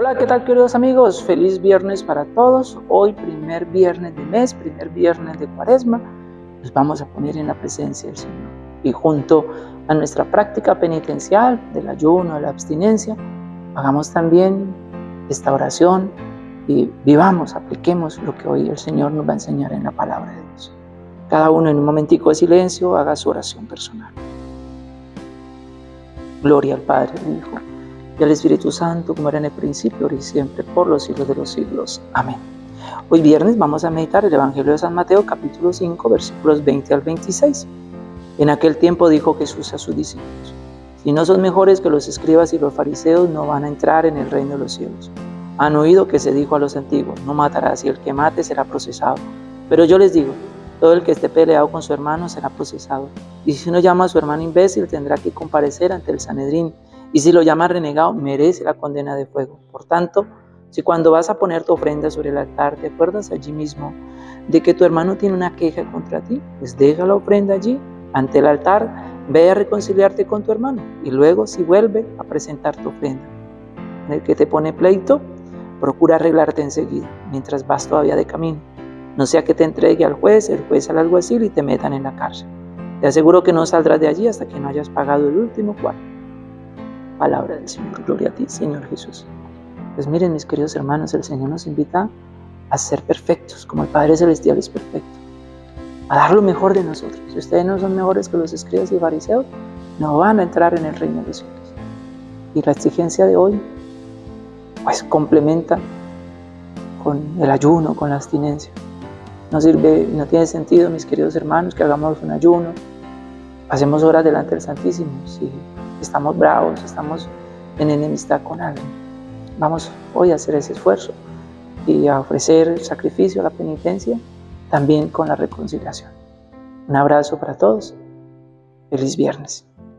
Hola, ¿qué tal queridos amigos? Feliz viernes para todos. Hoy primer viernes de mes, primer viernes de cuaresma, nos vamos a poner en la presencia del Señor. Y junto a nuestra práctica penitencial del ayuno, de la abstinencia, hagamos también esta oración y vivamos, apliquemos lo que hoy el Señor nos va a enseñar en la palabra de Dios. Cada uno en un momentico de silencio haga su oración personal. Gloria al Padre, al Hijo al Espíritu Santo, como era en el principio, ahora y siempre, por los siglos de los siglos. Amén. Hoy viernes vamos a meditar el Evangelio de San Mateo, capítulo 5, versículos 20 al 26. En aquel tiempo dijo Jesús a sus discípulos, si no son mejores que los escribas y los fariseos, no van a entrar en el reino de los cielos. Han oído que se dijo a los antiguos, no matarás y el que mate será procesado. Pero yo les digo, todo el que esté peleado con su hermano será procesado. Y si uno llama a su hermano imbécil, tendrá que comparecer ante el Sanedrín y si lo llama renegado, merece la condena de fuego. Por tanto, si cuando vas a poner tu ofrenda sobre el altar te acuerdas allí mismo de que tu hermano tiene una queja contra ti, pues deja la ofrenda allí, ante el altar, ve a reconciliarte con tu hermano y luego si vuelve a presentar tu ofrenda. En el que te pone pleito, procura arreglarte enseguida, mientras vas todavía de camino. No sea que te entregue al juez, el juez al alguacil y te metan en la cárcel. Te aseguro que no saldrás de allí hasta que no hayas pagado el último cuarto. Palabra del Señor. Gloria a ti, Señor Jesús. Pues miren, mis queridos hermanos, el Señor nos invita a ser perfectos, como el Padre Celestial es perfecto, a dar lo mejor de nosotros. Si ustedes no son mejores que los escribas y fariseos, no van a entrar en el reino de los cielos. Y la exigencia de hoy, pues complementa con el ayuno, con la abstinencia. No sirve, no tiene sentido, mis queridos hermanos, que hagamos un ayuno, pasemos horas delante del Santísimo. Si estamos bravos, estamos en enemistad con alguien. Vamos hoy a hacer ese esfuerzo y a ofrecer el sacrificio, la penitencia, también con la reconciliación. Un abrazo para todos. Feliz viernes.